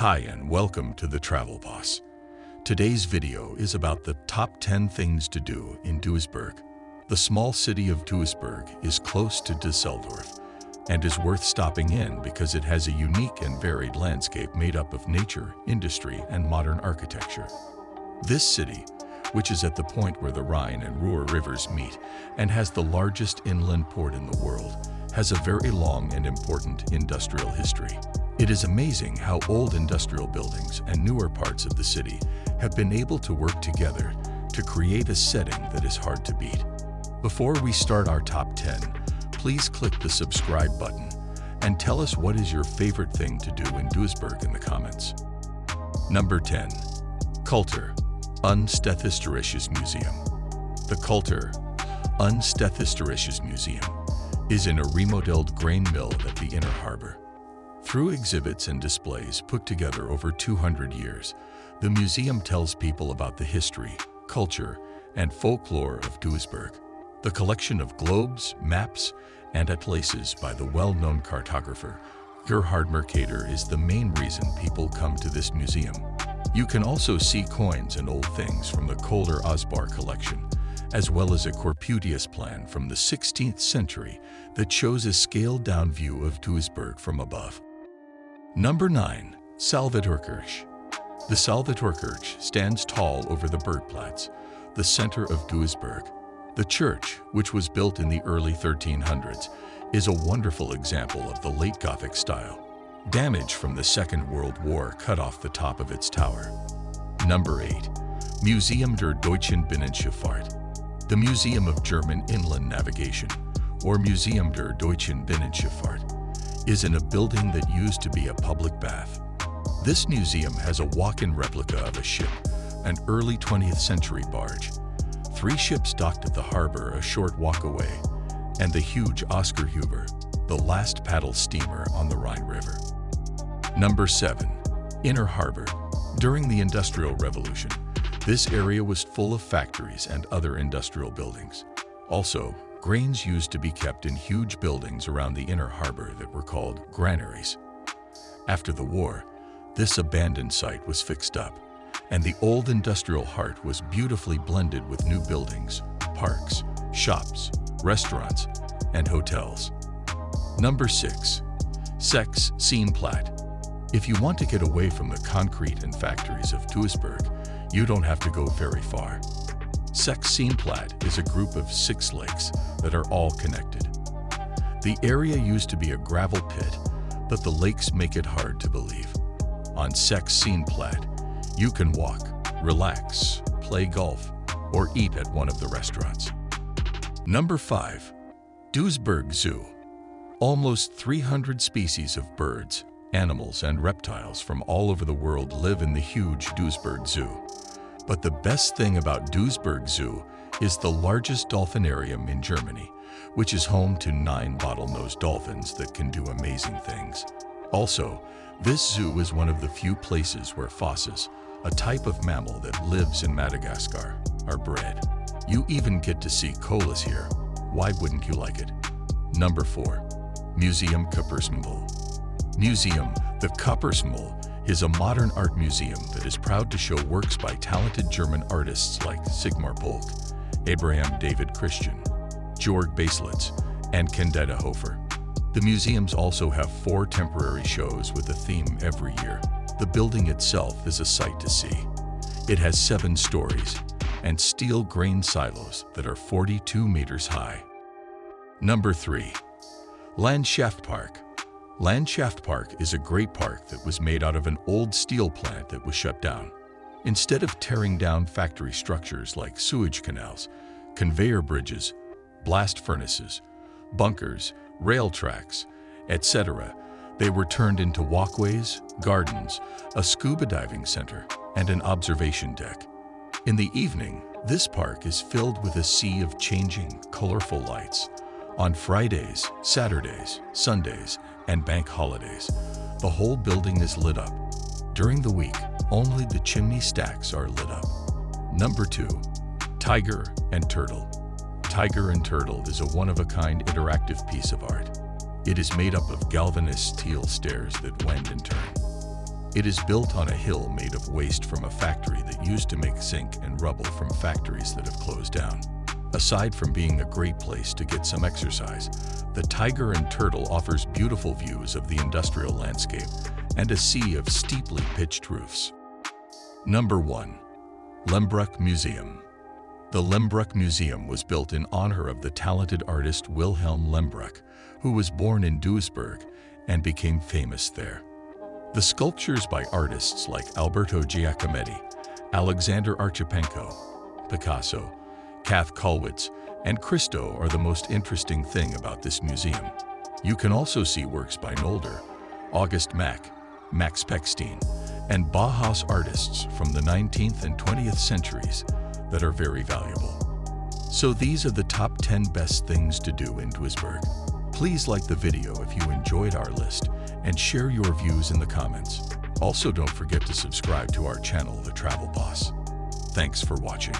Hi and welcome to The Travel Boss. Today's video is about the top 10 things to do in Duisburg. The small city of Duisburg is close to Dusseldorf and is worth stopping in because it has a unique and varied landscape made up of nature, industry, and modern architecture. This city, which is at the point where the Rhine and Ruhr rivers meet and has the largest inland port in the world, has a very long and important industrial history. It is amazing how old industrial buildings and newer parts of the city have been able to work together to create a setting that is hard to beat. Before we start our top 10, please click the subscribe button and tell us what is your favorite thing to do in Duisburg in the comments. Number 10. Kultur, und Stadthistorisches Museum. The Kultur, und Stadthistorisches Museum is in a remodeled grain mill at the Inner Harbor. Through exhibits and displays put together over 200 years, the museum tells people about the history, culture, and folklore of Duisburg. The collection of globes, maps, and atlases by the well-known cartographer Gerhard Mercator is the main reason people come to this museum. You can also see coins and old things from the Köhler-Osbahr collection, as well as a Corputius plan from the 16th century that shows a scaled-down view of Duisburg from above. Number 9. Salvatorkirche The Salvatorkirche stands tall over the Burgplatz, the center of Duisburg. The church, which was built in the early 1300s, is a wonderful example of the late Gothic style. Damage from the Second World War cut off the top of its tower. Number 8. Museum der Deutschen Binnenschifffahrt the Museum of German Inland Navigation, or Museum der Deutschen Binnenschifffahrt, is in a building that used to be a public bath. This museum has a walk-in replica of a ship, an early 20th century barge. Three ships docked at the harbor a short walk away, and the huge Oskar Huber, the last paddle steamer on the Rhine River. Number 7. Inner Harbor. During the Industrial Revolution, this area was full of factories and other industrial buildings. Also, grains used to be kept in huge buildings around the inner harbor that were called granaries. After the war, this abandoned site was fixed up, and the old industrial heart was beautifully blended with new buildings, parks, shops, restaurants, and hotels. Number 6. Sechs Seenplatte. If you want to get away from the concrete and factories of Duisburg, you don't have to go very far. Sechs-Seenplatte is a group of six lakes that are all connected. The area used to be a gravel pit, but the lakes make it hard to believe. On Sechs-Seenplatte, you can walk, relax, play golf, or eat at one of the restaurants. Number 5. Duisburg Zoo Almost 300 species of birds, animals, and reptiles from all over the world live in the huge Duisburg Zoo. But the best thing about Duisburg Zoo is the largest dolphinarium in Germany, which is home to nine bottlenose dolphins that can do amazing things. Also, this zoo is one of the few places where fosses, a type of mammal that lives in Madagascar, are bred. You even get to see koalas here. Why wouldn't you like it? Number 4. Museum Küppersmühle Museum, the Küppersmühle, is a modern art museum that is proud to show works by talented German artists like Sigmar Polke, Abraham David Christian, Georg Baselitz, and Candida Höfer. The museums also have four temporary shows with a theme every year. The building itself is a sight to see. It has seven stories and steel grain silos that are 42 meters high. Number 3. Landschaftspark Landschaftspark is a great park that was made out of an old steel plant that was shut down. Instead of tearing down factory structures like sewage canals, conveyor bridges, blast furnaces, bunkers, rail tracks, etc., they were turned into walkways, gardens, a scuba diving center, and an observation deck. In the evening, this park is filled with a sea of changing, colorful lights. On Fridays, Saturdays, Sundays, and bank holidays, the whole building is lit up. During the week, only the chimney stacks are lit up. Number 2. Tiger and Turtle Tiger and Turtle is a one-of-a-kind interactive piece of art. It is made up of galvanized steel stairs that wend and turn. It is built on a hill made of waste from a factory that used to make zinc and rubble from factories that have closed down. Aside from being a great place to get some exercise, the Tiger and Turtle offers beautiful views of the industrial landscape and a sea of steeply pitched roofs. Number 1. Lehmbruck Museum The Lehmbruck Museum was built in honor of the talented artist Wilhelm Lehmbruck, who was born in Duisburg and became famous there. The sculptures by artists like Alberto Giacometti, Alexander Archipenko, Picasso, Käthe Kollwitz, and Christo are the most interesting thing about this museum. You can also see works by Nolde, August Macke, Max Pechstein, and Bauhaus artists from the 19th and 20th centuries that are very valuable. So these are the top 10 best things to do in Duisburg. Please like the video if you enjoyed our list and share your views in the comments. Also don't forget to subscribe to our channel, The Travel Boss. Thanks for watching.